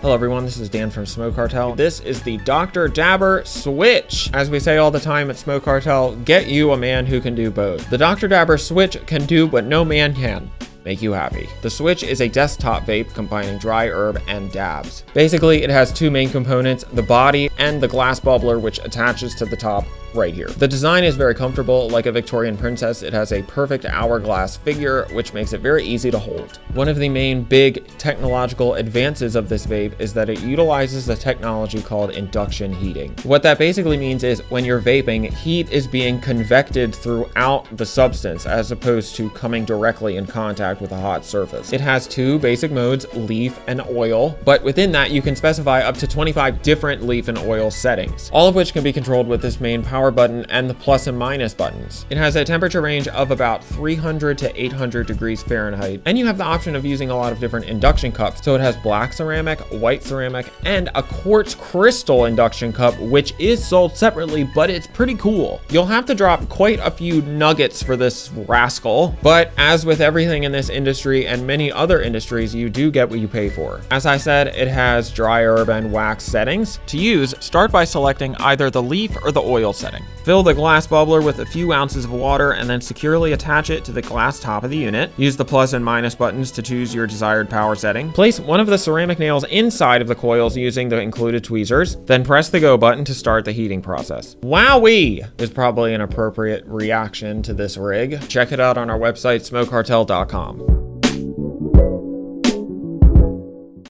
Hello everyone, this is Dan from Smoke Cartel. This is the Dr. Dabber Switch. As we say all the time at Smoke Cartel, get you a man who can do both. The Dr. Dabber Switch can do what no man can make you happy. The Switch is a desktop vape combining dry herb and dabs. Basically, it has two main components, the body and the glass bubbler which attaches to the top right here. The design is very comfortable, like a Victorian princess. It has a perfect hourglass figure, which makes it very easy to hold. One of the main big technological advances of this vape is that it utilizes a technology called induction heating. What that basically means is when you're vaping, heat is being convected throughout the substance as opposed to coming directly in contact with a hot surface. It has two basic modes, leaf and oil, but within that you can specify up to 25 different leaf and oil settings, all of which can be controlled with this main power power button and the plus and minus buttons. It has a temperature range of about 300 to 800 degrees Fahrenheit, and you have the option of using a lot of different induction cups. So it has black ceramic, white ceramic, and a quartz crystal induction cup, which is sold separately, but it's pretty cool. You'll have to drop quite a few nuggets for this rascal, but as with everything in this industry and many other industries, you do get what you pay for. As I said, it has dry herb and wax settings. To use, start by selecting either the leaf or the oil setting setting. Fill the glass bubbler with a few ounces of water and then securely attach it to the glass top of the unit. Use the plus and minus buttons to choose your desired power setting. Place one of the ceramic nails inside of the coils using the included tweezers. Then press the go button to start the heating process. Wowee is probably an appropriate reaction to this rig. Check it out on our website, smokecartel.com.